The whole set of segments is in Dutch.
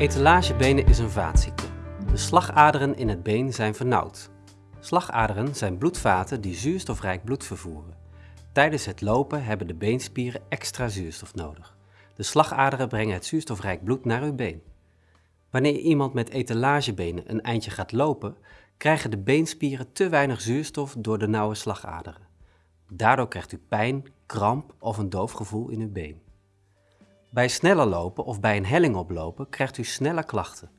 Etalagebenen is een vaatziekte. De slagaderen in het been zijn vernauwd. Slagaderen zijn bloedvaten die zuurstofrijk bloed vervoeren. Tijdens het lopen hebben de beenspieren extra zuurstof nodig. De slagaderen brengen het zuurstofrijk bloed naar uw been. Wanneer iemand met etalagebenen een eindje gaat lopen, krijgen de beenspieren te weinig zuurstof door de nauwe slagaderen. Daardoor krijgt u pijn, kramp of een doof gevoel in uw been. Bij sneller lopen of bij een helling oplopen krijgt u sneller klachten.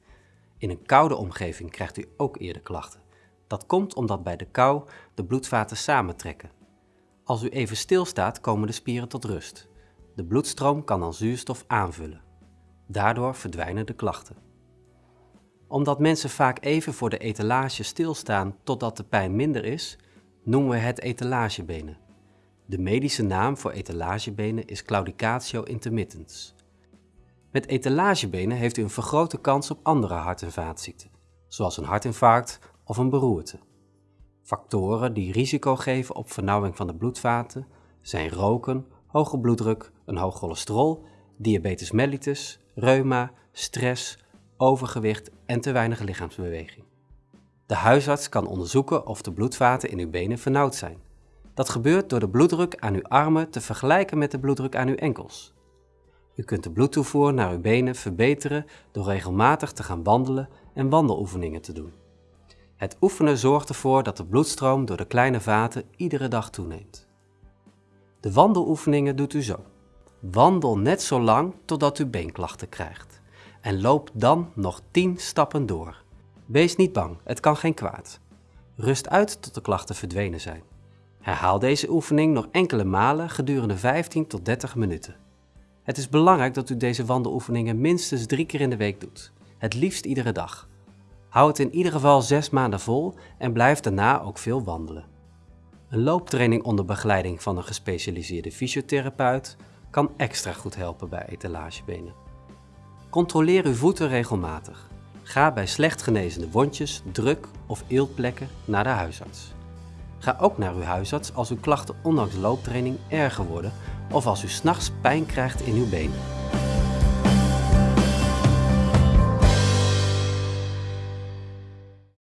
In een koude omgeving krijgt u ook eerder klachten. Dat komt omdat bij de kou de bloedvaten samentrekken. Als u even stilstaat komen de spieren tot rust. De bloedstroom kan dan zuurstof aanvullen. Daardoor verdwijnen de klachten. Omdat mensen vaak even voor de etalage stilstaan totdat de pijn minder is, noemen we het etalagebenen. De medische naam voor etalagebenen is claudicatio intermittens. Met etalagebenen heeft u een vergrote kans op andere hart- en vaatziekten, zoals een hartinfarct of een beroerte. Factoren die risico geven op vernauwing van de bloedvaten zijn roken, hoge bloeddruk, een hoog cholesterol, diabetes mellitus, reuma, stress, overgewicht en te weinig lichaamsbeweging. De huisarts kan onderzoeken of de bloedvaten in uw benen vernauwd zijn. Dat gebeurt door de bloeddruk aan uw armen te vergelijken met de bloeddruk aan uw enkels. U kunt de bloedtoevoer naar uw benen verbeteren door regelmatig te gaan wandelen en wandeloefeningen te doen. Het oefenen zorgt ervoor dat de bloedstroom door de kleine vaten iedere dag toeneemt. De wandeloefeningen doet u zo. Wandel net zo lang totdat u beenklachten krijgt. En loop dan nog 10 stappen door. Wees niet bang, het kan geen kwaad. Rust uit tot de klachten verdwenen zijn. Herhaal deze oefening nog enkele malen gedurende 15 tot 30 minuten. Het is belangrijk dat u deze wandeloefeningen minstens drie keer in de week doet. Het liefst iedere dag. Hou het in ieder geval 6 maanden vol en blijf daarna ook veel wandelen. Een looptraining onder begeleiding van een gespecialiseerde fysiotherapeut kan extra goed helpen bij etalagebenen. Controleer uw voeten regelmatig. Ga bij slecht genezende wondjes, druk of eeltplekken naar de huisarts. Ga ook naar uw huisarts als uw klachten ondanks looptraining erger worden of als u s'nachts pijn krijgt in uw been.